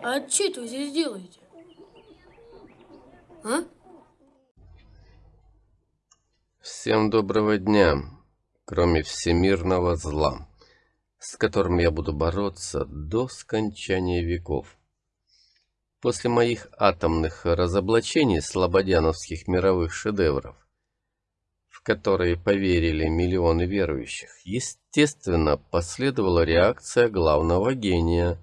А что вы здесь делаете? А? Всем доброго дня, кроме всемирного зла, с которым я буду бороться до скончания веков. После моих атомных разоблачений слободяновских мировых шедевров, в которые поверили миллионы верующих, естественно, последовала реакция главного гения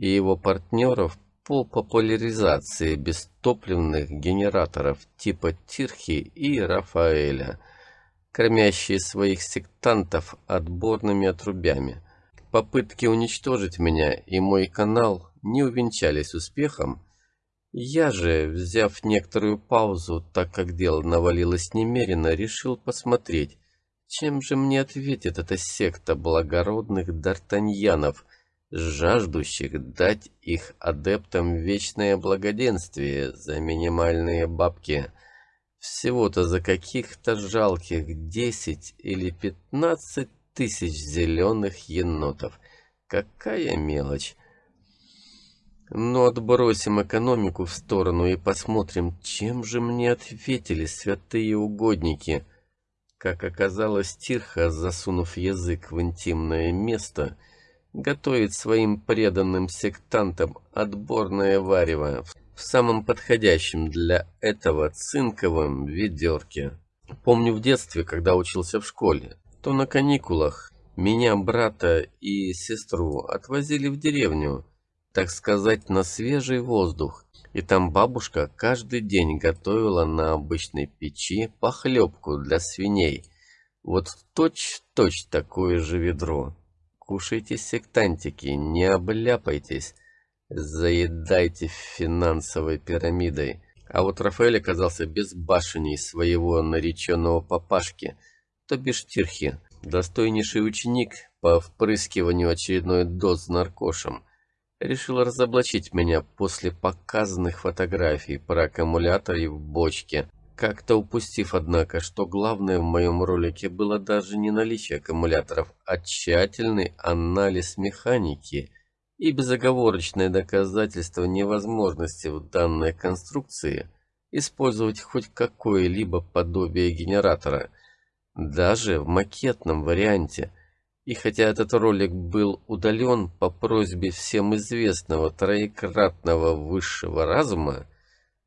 и его партнеров по популяризации бестопливных генераторов типа Тирхи и Рафаэля, кормящие своих сектантов отборными отрубями. Попытки уничтожить меня и мой канал не увенчались успехом, я же, взяв некоторую паузу, так как дело навалилось немерено, решил посмотреть, чем же мне ответит эта секта благородных д'Артаньянов, жаждущих дать их адептам вечное благоденствие за минимальные бабки. Всего-то за каких-то жалких десять или пятнадцать тысяч зеленых енотов. Какая мелочь! Но отбросим экономику в сторону и посмотрим, чем же мне ответили святые угодники. Как оказалось, Тирха, засунув язык в интимное место, готовит своим преданным сектантам отборное варево в самом подходящем для этого цинковом ведерке. Помню в детстве, когда учился в школе, то на каникулах меня, брата и сестру отвозили в деревню, так сказать, на свежий воздух. И там бабушка каждый день готовила на обычной печи похлебку для свиней. Вот точь-точь такое же ведро. Кушайте, сектантики, не обляпайтесь. Заедайте финансовой пирамидой. А вот Рафаэль оказался безбашенней своего нареченного папашки, то бишь Тирхи, достойнейший ученик по впрыскиванию очередной доз наркошем решил разоблачить меня после показанных фотографий про аккумуляторы в бочке, как-то упустив, однако, что главное в моем ролике было даже не наличие аккумуляторов, а тщательный анализ механики и безоговорочное доказательство невозможности в данной конструкции использовать хоть какое-либо подобие генератора, даже в макетном варианте – и хотя этот ролик был удален по просьбе всем известного троекратного высшего разума,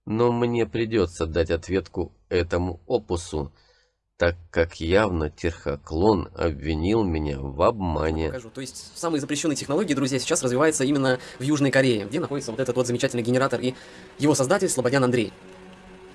но мне придется дать ответку этому опусу, так как явно Терхоклон обвинил меня в обмане. Покажу. То есть самые запрещенные технологии, друзья, сейчас развиваются именно в Южной Корее, где находится вот этот вот замечательный генератор и его создатель Слободян Андрей.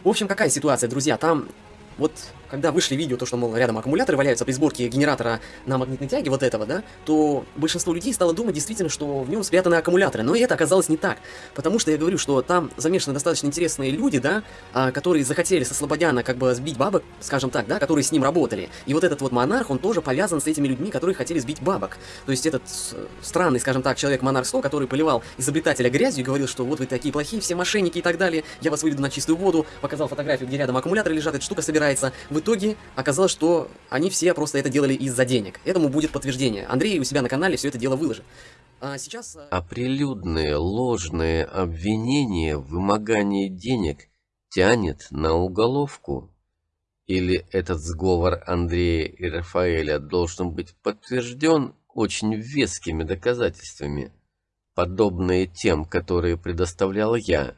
В общем, какая ситуация, друзья? Там вот когда вышли видео, то, что, мол, рядом аккумуляторы валяются при сборке генератора на магнитной тяге вот этого, да, то большинство людей стало думать действительно, что в нем спрятаны аккумуляторы. Но это оказалось не так. Потому что я говорю, что там замешаны достаточно интересные люди, да, а, которые захотели со Слободяна как бы сбить бабок, скажем так, да, которые с ним работали. И вот этот вот монарх, он тоже повязан с этими людьми, которые хотели сбить бабок. То есть этот странный, скажем так, человек монарх 100, который поливал изобретателя грязью и говорил, что вот вы такие плохие, все мошенники и так далее, я вас выведу на чистую воду, показал фотографию, где рядом аккумуляторы лежат, эта штука собирается. В итоге оказалось, что они все просто это делали из-за денег. Этому будет подтверждение. Андрей у себя на канале все это дело выложит. А сейчас... А прилюдные ложные обвинения в вымогании денег тянет на уголовку? Или этот сговор Андрея и Рафаэля должен быть подтвержден очень вескими доказательствами, подобные тем, которые предоставлял я?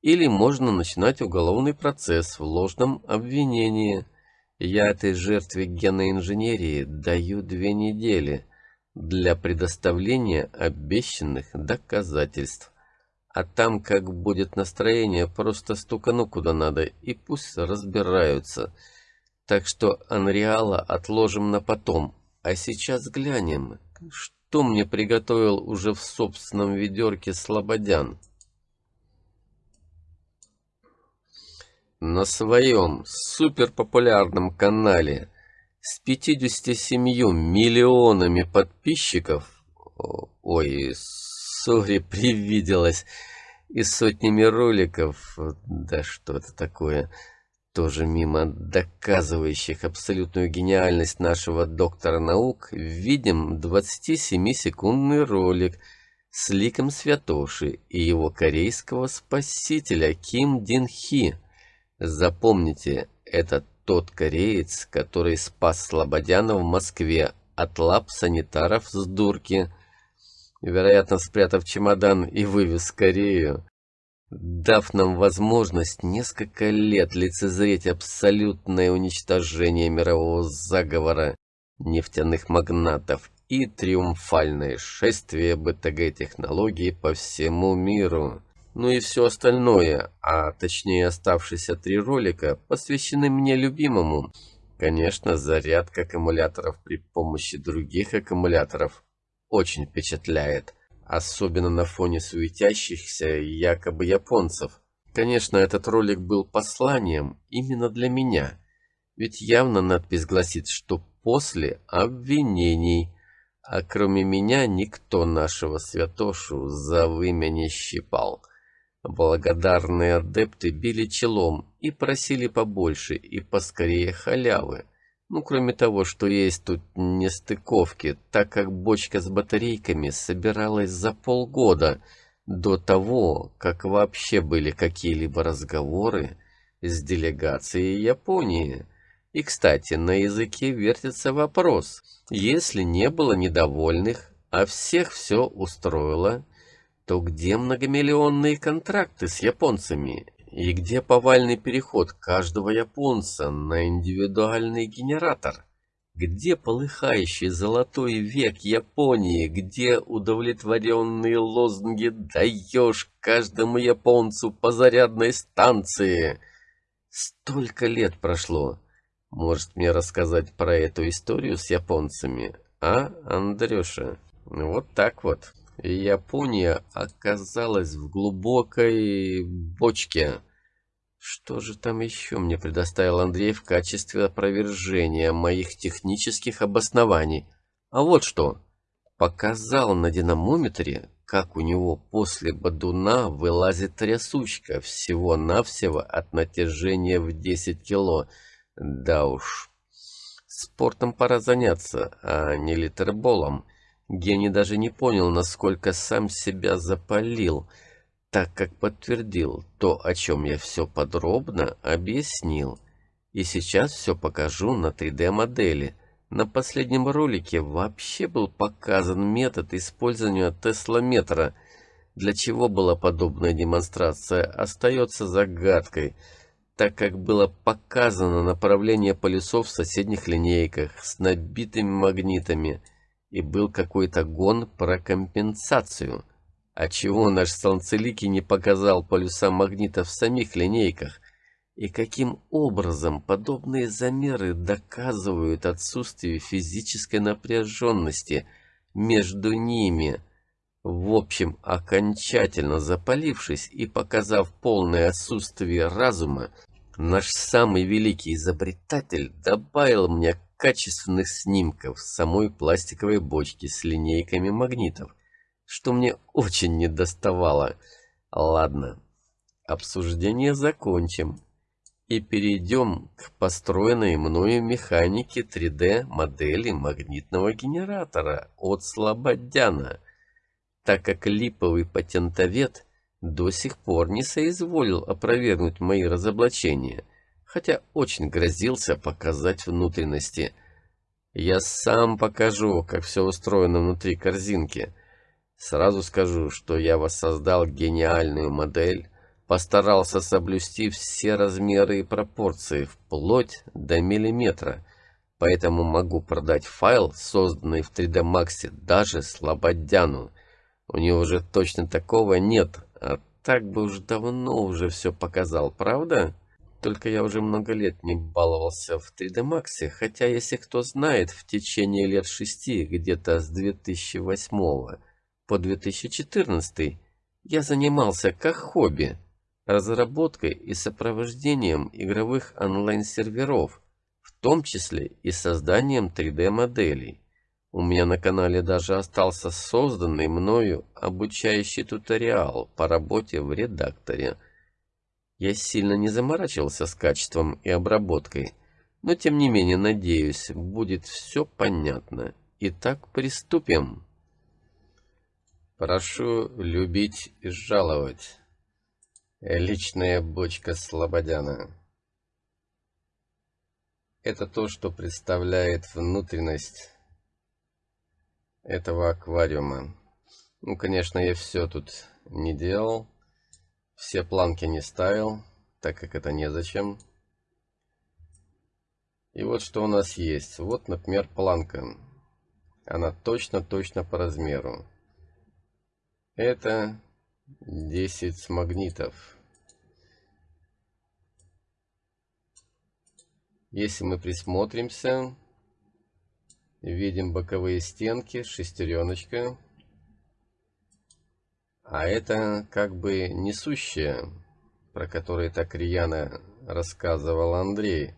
Или можно начинать уголовный процесс в ложном обвинении – я этой жертве генной инженерии даю две недели для предоставления обещанных доказательств. А там, как будет настроение, просто стукану куда надо и пусть разбираются. Так что Анриала отложим на потом. А сейчас глянем, что мне приготовил уже в собственном ведерке Слободян. На своем суперпопулярном канале с 57 миллионами подписчиков, ой, сори, привиделось, и сотнями роликов, да что это такое, тоже мимо доказывающих абсолютную гениальность нашего доктора наук, видим 27-секундный ролик с ликом Святоши и его корейского спасителя Ким Дин Хи. Запомните, это тот кореец, который спас Слободяна в Москве от лап санитаров с дурки, вероятно, спрятав чемодан и вывез Корею, дав нам возможность несколько лет лицезреть абсолютное уничтожение мирового заговора нефтяных магнатов и триумфальное шествие БТГ-технологий по всему миру. Ну и все остальное, а точнее оставшиеся три ролика, посвящены мне любимому. Конечно, зарядка аккумуляторов при помощи других аккумуляторов очень впечатляет. Особенно на фоне суетящихся якобы японцев. Конечно, этот ролик был посланием именно для меня. Ведь явно надпись гласит, что после обвинений. А кроме меня никто нашего святошу за вымя не щипал. Благодарные адепты били челом и просили побольше и поскорее халявы. Ну, кроме того, что есть тут нестыковки, так как бочка с батарейками собиралась за полгода до того, как вообще были какие-либо разговоры с делегацией Японии. И, кстати, на языке вертится вопрос, если не было недовольных, а всех все устроило, то где многомиллионные контракты с японцами и где повальный переход каждого японца на индивидуальный генератор? Где полыхающий золотой век Японии? Где удовлетворенные лозунги «Даешь каждому японцу по зарядной станции»? Столько лет прошло. Может мне рассказать про эту историю с японцами? А, Андрюша? Вот так вот. Япония оказалась в глубокой бочке. Что же там еще мне предоставил Андрей в качестве опровержения моих технических обоснований? А вот что. Показал на динамометре, как у него после бадуна вылазит трясучка всего-навсего от натяжения в 10 кило. Да уж, спортом пора заняться, а не литерболом. Гений даже не понял, насколько сам себя запалил, так как подтвердил то, о чем я все подробно объяснил. И сейчас все покажу на 3D-модели. На последнем ролике вообще был показан метод использования теслометра. Для чего была подобная демонстрация, остается загадкой, так как было показано направление полюсов в соседних линейках с набитыми магнитами – и был какой-то гон про компенсацию. А чего наш Солнцеликий не показал полюса магнита в самих линейках? И каким образом подобные замеры доказывают отсутствие физической напряженности между ними? В общем, окончательно запалившись и показав полное отсутствие разума, наш самый великий изобретатель добавил мне качественных снимков самой пластиковой бочки с линейками магнитов, что мне очень недоставало. Ладно, обсуждение закончим и перейдем к построенной мною механике 3D модели магнитного генератора от Слободяна, так как липовый патентовед до сих пор не соизволил опровергнуть мои разоблачения – хотя очень грозился показать внутренности. Я сам покажу, как все устроено внутри корзинки. Сразу скажу, что я воссоздал гениальную модель, постарался соблюсти все размеры и пропорции, вплоть до миллиметра, поэтому могу продать файл, созданный в 3D Max, даже Слободяну. У него уже точно такого нет, а так бы уж давно уже все показал, правда? Только я уже много лет не баловался в 3D Max, хотя, если кто знает, в течение лет шести, где-то с 2008 по 2014, я занимался как хобби разработкой и сопровождением игровых онлайн-серверов, в том числе и созданием 3D-моделей. У меня на канале даже остался созданный мною обучающий туториал по работе в редакторе – я сильно не заморачивался с качеством и обработкой, но тем не менее, надеюсь, будет все понятно. Итак, приступим. Прошу любить и жаловать. Личная бочка Слободяна. Это то, что представляет внутренность этого аквариума. Ну, конечно, я все тут не делал. Все планки не ставил, так как это незачем. И вот что у нас есть. Вот, например, планка. Она точно-точно по размеру. Это 10 магнитов. Если мы присмотримся, видим боковые стенки, шестереночка. А это как бы несущая, про которую так рьяно рассказывал Андрей,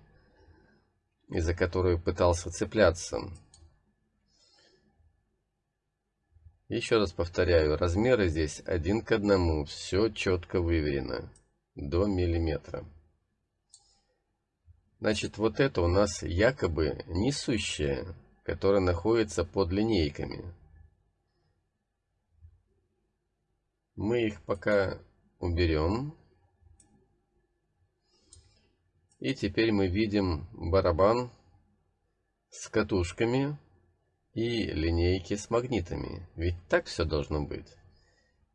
и за которую пытался цепляться. Еще раз повторяю, размеры здесь один к одному, все четко выверено, до миллиметра. Значит, вот это у нас якобы несущая, которая находится под линейками. Мы их пока уберем. И теперь мы видим барабан с катушками и линейки с магнитами. Ведь так все должно быть.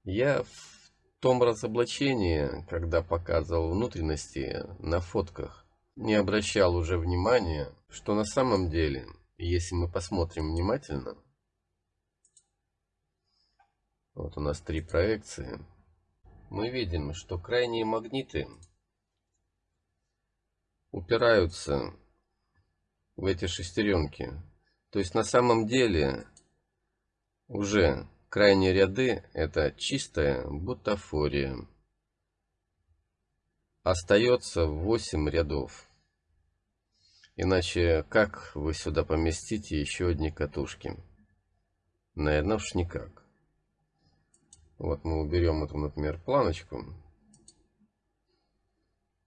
Я в том разоблачении, когда показывал внутренности на фотках, не обращал уже внимания, что на самом деле, если мы посмотрим внимательно, вот у нас три проекции. Мы видим, что крайние магниты упираются в эти шестеренки. То есть на самом деле уже крайние ряды это чистая бутафория. Остается 8 рядов. Иначе как вы сюда поместите еще одни катушки? Наверное, уж никак. Вот мы уберем эту, например, планочку.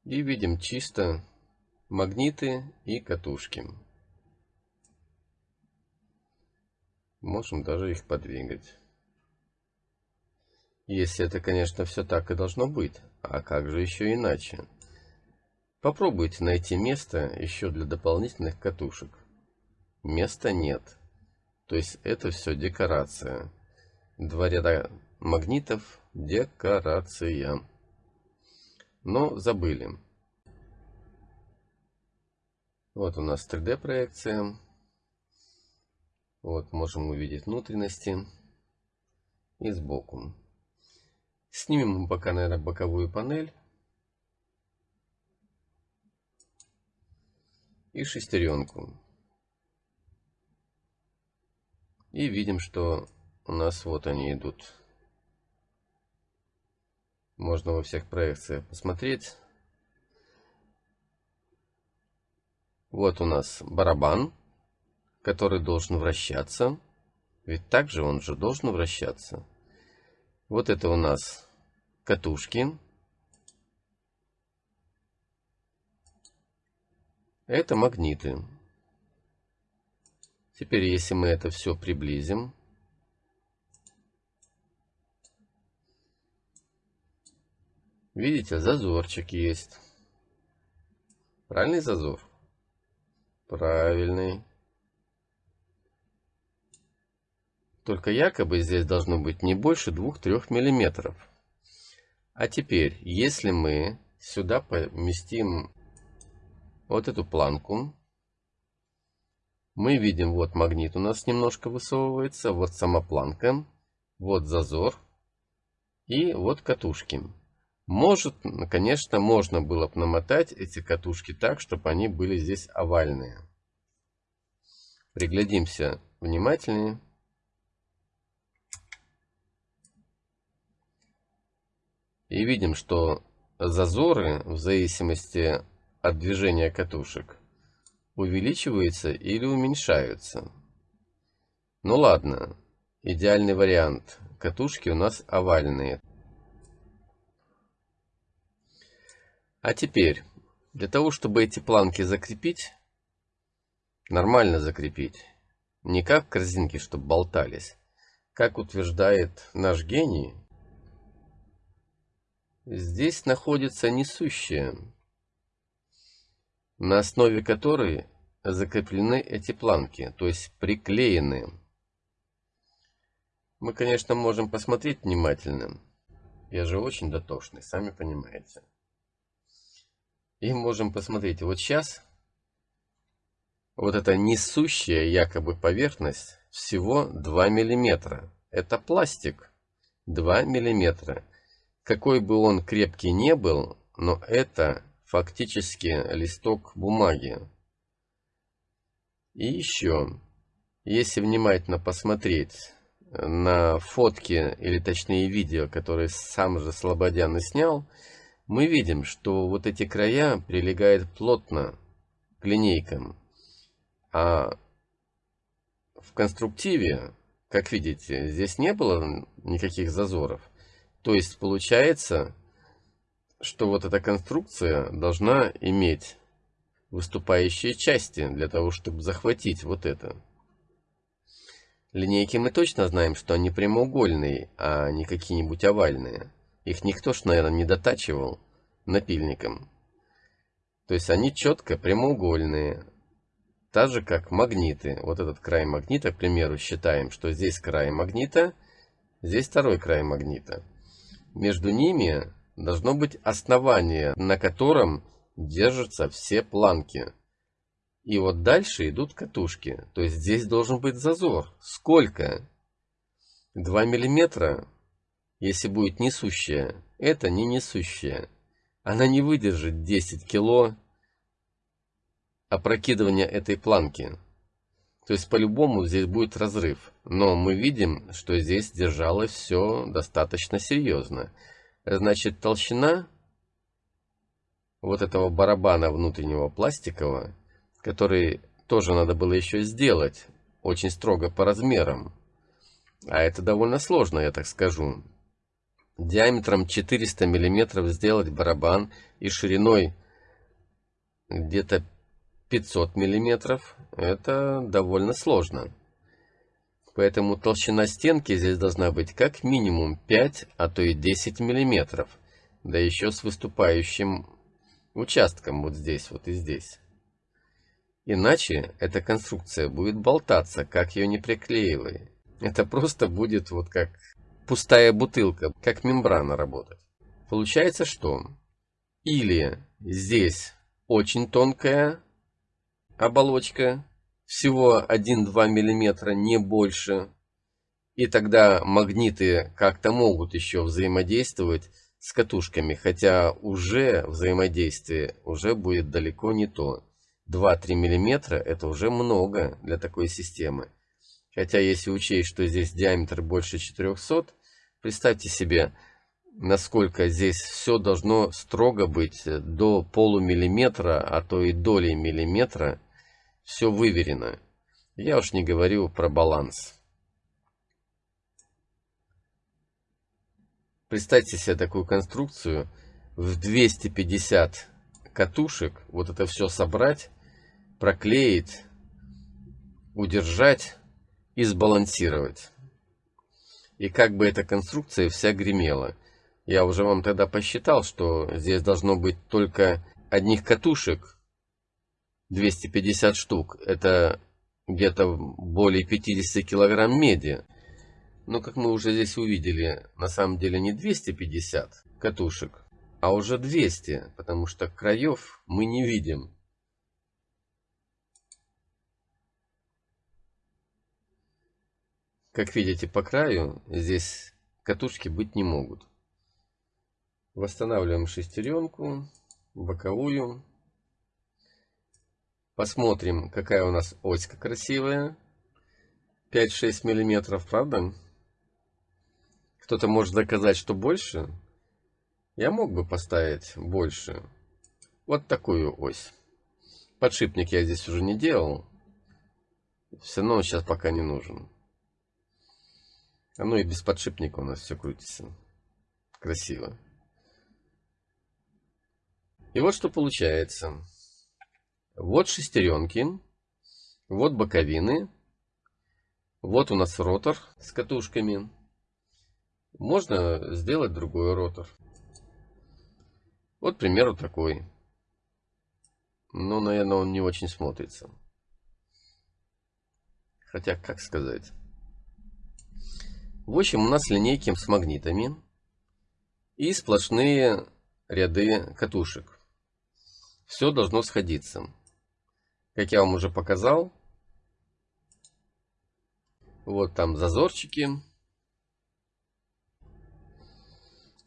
И видим чисто магниты и катушки. Можем даже их подвигать. Если это, конечно, все так и должно быть. А как же еще иначе? Попробуйте найти место еще для дополнительных катушек. Места нет. То есть это все декорация. Два ряда магнитов декорация. Но забыли. Вот у нас 3D проекция. Вот можем увидеть внутренности и сбоку. Снимем мы пока, наверное, боковую панель. И шестеренку. И видим, что у нас вот они идут можно во всех проекциях посмотреть. Вот у нас барабан, который должен вращаться. Ведь также он же должен вращаться. Вот это у нас катушки. Это магниты. Теперь, если мы это все приблизим, Видите, зазорчик есть. Правильный зазор? Правильный. Только якобы здесь должно быть не больше 2-3 миллиметров. А теперь, если мы сюда поместим вот эту планку, мы видим, вот магнит у нас немножко высовывается, вот сама планка, вот зазор и вот катушки. Может, конечно, можно было бы намотать эти катушки так, чтобы они были здесь овальные. Приглядимся внимательнее. И видим, что зазоры в зависимости от движения катушек увеличиваются или уменьшаются. Ну ладно, идеальный вариант. Катушки у нас овальные. А теперь, для того, чтобы эти планки закрепить, нормально закрепить, не как корзинки, чтобы болтались. как утверждает наш гений, здесь находится несущая, на основе которой закреплены эти планки, то есть приклеены. Мы, конечно, можем посмотреть внимательно. Я же очень дотошный, сами понимаете. И можем посмотреть, вот сейчас вот эта несущая якобы поверхность всего 2 миллиметра. Это пластик 2 миллиметра. Какой бы он крепкий не был, но это фактически листок бумаги. И еще, если внимательно посмотреть на фотки, или точнее видео, которые сам же Слободян и снял, мы видим, что вот эти края прилегают плотно к линейкам. А в конструктиве, как видите, здесь не было никаких зазоров. То есть получается, что вот эта конструкция должна иметь выступающие части для того, чтобы захватить вот это. Линейки мы точно знаем, что они прямоугольные, а не какие-нибудь овальные. Их никто ж, наверное, не дотачивал напильником. То есть они четко прямоугольные. Так же, как магниты. Вот этот край магнита, к примеру, считаем, что здесь край магнита, здесь второй край магнита. Между ними должно быть основание, на котором держатся все планки. И вот дальше идут катушки. То есть здесь должен быть зазор. Сколько? 2 миллиметра, если будет несущая. Это не несущая. Она не выдержит 10 кило опрокидывания этой планки. То есть по-любому здесь будет разрыв. Но мы видим, что здесь держалось все достаточно серьезно. Значит толщина вот этого барабана внутреннего пластикового который тоже надо было еще сделать, очень строго по размерам. А это довольно сложно, я так скажу. Диаметром 400 мм сделать барабан и шириной где-то 500 мм, это довольно сложно. Поэтому толщина стенки здесь должна быть как минимум 5, а то и 10 мм. Да еще с выступающим участком вот здесь, вот и здесь. Иначе эта конструкция будет болтаться, как ее не приклеивай. Это просто будет вот как пустая бутылка, как мембрана работать. Получается что? Или здесь очень тонкая оболочка, всего 1-2 мм, не больше. И тогда магниты как-то могут еще взаимодействовать с катушками, хотя уже взаимодействие уже будет далеко не то. 2-3 мм это уже много для такой системы. Хотя если учесть, что здесь диаметр больше 400, представьте себе, насколько здесь все должно строго быть до полумиллиметра, а то и доли миллиметра. Все выверено. Я уж не говорю про баланс. Представьте себе такую конструкцию в 250 катушек, вот это все собрать, проклеить, удержать и сбалансировать. И как бы эта конструкция вся гремела. Я уже вам тогда посчитал, что здесь должно быть только одних катушек 250 штук. Это где-то более 50 килограмм меди. Но как мы уже здесь увидели, на самом деле не 250 катушек, а уже 200, потому что краев мы не видим. Как видите по краю, здесь катушки быть не могут. Восстанавливаем шестеренку, боковую. Посмотрим, какая у нас оська красивая. 5-6 миллиметров, правда? Кто-то может доказать, что больше. Я мог бы поставить больше. Вот такую ось. Подшипник я здесь уже не делал. Все равно сейчас пока не нужен. А ну и без подшипника у нас все крутится. Красиво. И вот что получается. Вот шестеренки. Вот боковины. Вот у нас ротор с катушками. Можно сделать другой ротор. Вот, к примеру, такой. Но, наверное, он не очень смотрится. Хотя, как сказать. В общем, у нас линейки с магнитами и сплошные ряды катушек. Все должно сходиться. Как я вам уже показал, вот там зазорчики.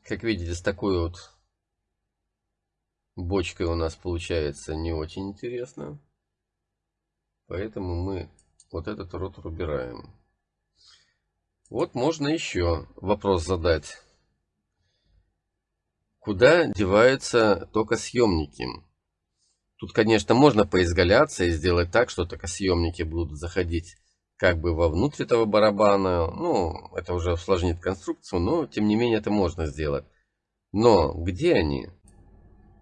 Как видите, с такой вот бочкой у нас получается не очень интересно. Поэтому мы вот этот ротор убираем. Вот можно еще вопрос задать. Куда деваются токосъемники? Тут, конечно, можно поизгаляться и сделать так, что токосъемники будут заходить как бы вовнутрь этого барабана. Ну, это уже усложнит конструкцию, но тем не менее это можно сделать. Но где они?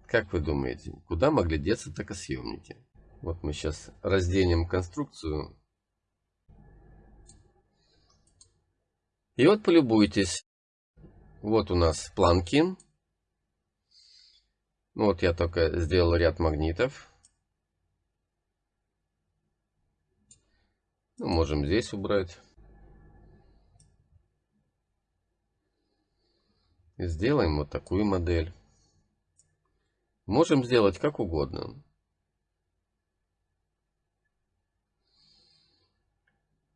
Как вы думаете, куда могли деться токосъемники? Вот мы сейчас разделим конструкцию. И вот полюбуйтесь. Вот у нас планки. Вот я только сделал ряд магнитов. Ну, можем здесь убрать. Сделаем вот такую модель. Можем сделать как угодно.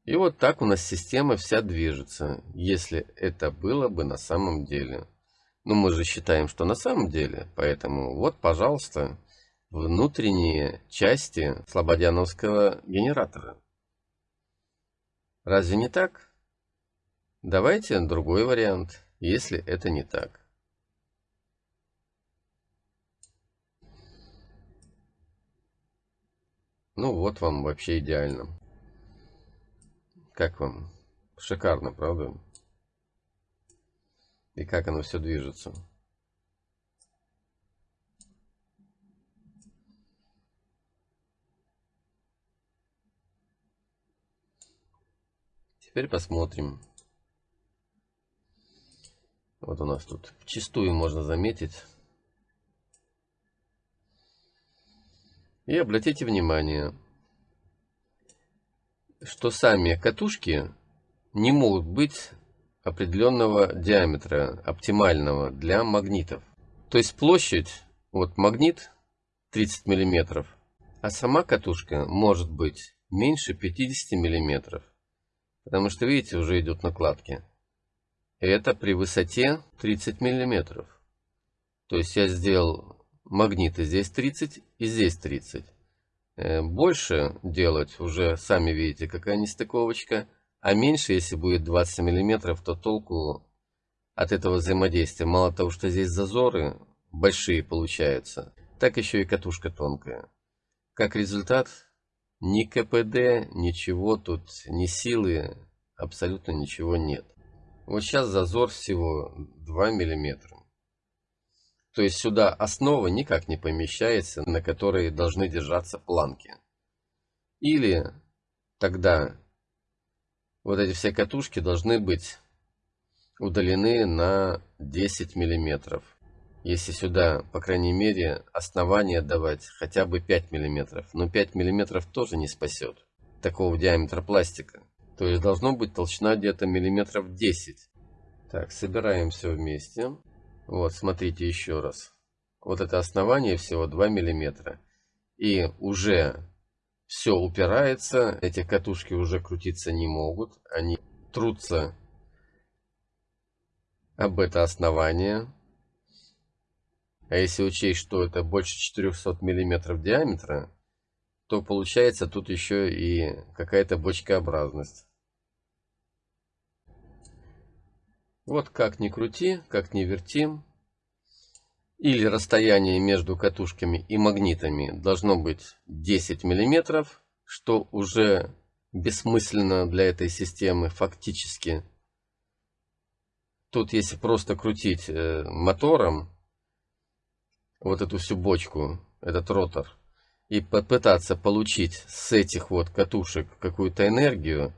И вот так у нас система вся движется, если это было бы на самом деле. Но мы же считаем, что на самом деле, поэтому вот, пожалуйста, внутренние части слободяновского генератора. Разве не так? Давайте другой вариант, если это не так. Ну вот вам вообще идеально. Как вам? Шикарно, правда? И как оно все движется. Теперь посмотрим. Вот у нас тут чистую можно заметить. И обратите внимание, что сами катушки не могут быть определенного диаметра, оптимального для магнитов. То есть площадь, вот магнит 30 миллиметров, а сама катушка может быть меньше 50 миллиметров. Потому что, видите, уже идут накладки. Это при высоте 30 миллиметров. То есть я сделал магниты здесь 30 и здесь 30. Э, больше делать уже сами видите, какая нестыковочка. А меньше, если будет 20 миллиметров, то толку от этого взаимодействия. Мало того, что здесь зазоры большие получаются, так еще и катушка тонкая. Как результат, ни КПД, ничего тут, ни силы, абсолютно ничего нет. Вот сейчас зазор всего 2 миллиметра. То есть сюда основа никак не помещается, на которой должны держаться планки. Или тогда вот эти все катушки должны быть удалены на 10 миллиметров. Если сюда, по крайней мере, основание давать хотя бы 5 миллиметров. Но 5 миллиметров тоже не спасет такого диаметра пластика. То есть должно быть толщина где-то миллиметров 10. Так, собираем все вместе. Вот, смотрите еще раз. Вот это основание всего 2 миллиметра. И уже все упирается. Эти катушки уже крутиться не могут. Они трутся об это основание. А если учесть, что это больше 400 миллиметров диаметра, то получается тут еще и какая-то бочкообразность. Вот как ни крути, как ни вертим, или расстояние между катушками и магнитами должно быть 10 миллиметров, что уже бессмысленно для этой системы фактически. Тут если просто крутить э, мотором, вот эту всю бочку, этот ротор, и попытаться получить с этих вот катушек какую-то энергию,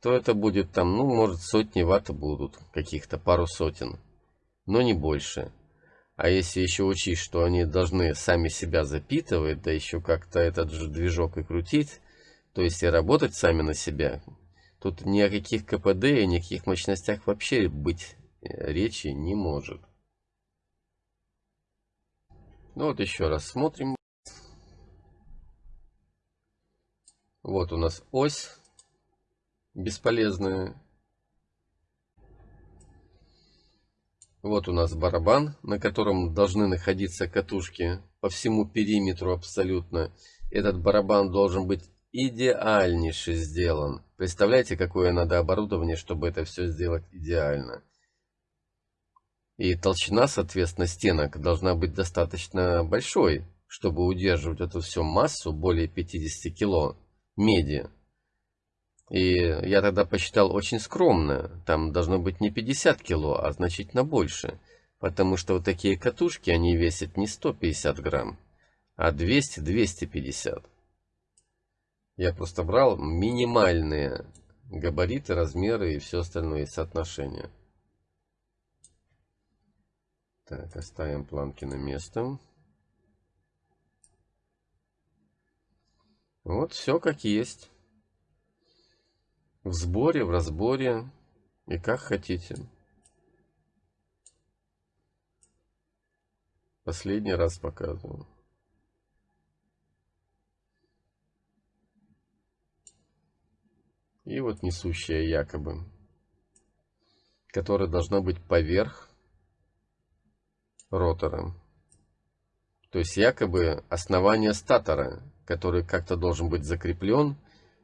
то это будет там, ну, может, сотни ватт будут, каких-то пару сотен, но не больше. А если еще учесть, что они должны сами себя запитывать, да еще как-то этот же движок и крутить, то есть и работать сами на себя, тут ни о каких КПД и никаких мощностях вообще быть э, речи не может. Ну вот еще раз смотрим. Вот у нас ось бесполезная. Вот у нас барабан, на котором должны находиться катушки по всему периметру абсолютно. Этот барабан должен быть идеальнейше сделан. Представляете, какое надо оборудование, чтобы это все сделать идеально. И толщина, соответственно, стенок должна быть достаточно большой, чтобы удерживать эту всю массу более 50 кило меди. И я тогда посчитал очень скромно. Там должно быть не 50 кило, а значительно больше. Потому что вот такие катушки, они весят не 150 грамм, а 200-250. Я просто брал минимальные габариты, размеры и все остальное соотношения. Так, оставим планки на место. Вот все как есть в сборе, в разборе и как хотите. Последний раз показываю. И вот несущая якобы, которая должна быть поверх ротора. То есть якобы основание статора, который как-то должен быть закреплен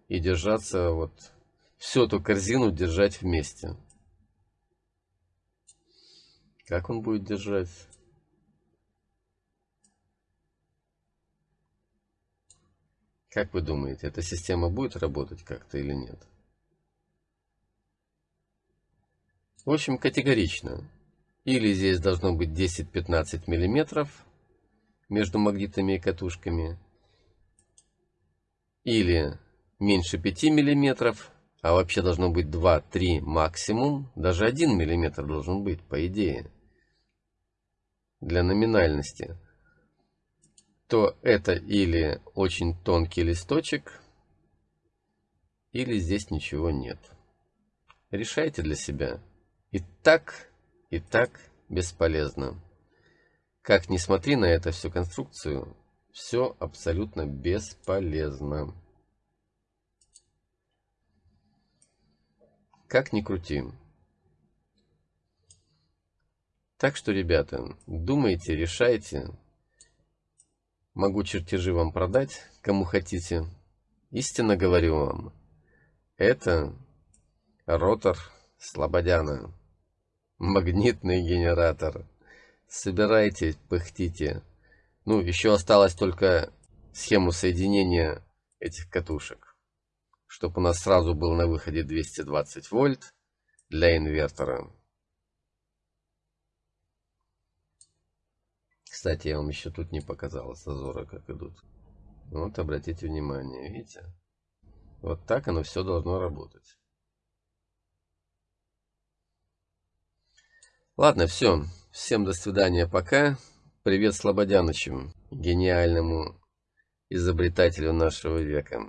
и держаться вот всю эту корзину держать вместе. Как он будет держать? Как вы думаете, эта система будет работать как-то или нет? В общем, категорично. Или здесь должно быть 10-15 миллиметров между магнитами и катушками. Или меньше 5 миллиметров а вообще должно быть 2-3 максимум, даже 1 мм должен быть, по идее, для номинальности, то это или очень тонкий листочек, или здесь ничего нет. Решайте для себя. И так, и так бесполезно. Как ни смотри на эту всю конструкцию, все абсолютно бесполезно. Как ни крути. Так что, ребята, думайте, решайте. Могу чертежи вам продать, кому хотите. Истинно говорю вам, это ротор Слободяна. Магнитный генератор. Собирайте, пыхтите. Ну, еще осталось только схему соединения этих катушек чтобы у нас сразу был на выходе 220 вольт для инвертора. Кстати, я вам еще тут не показал зазоры, как идут. Вот, обратите внимание, видите? Вот так оно все должно работать. Ладно, все. Всем до свидания, пока. Привет Слободянычу, гениальному изобретателю нашего века.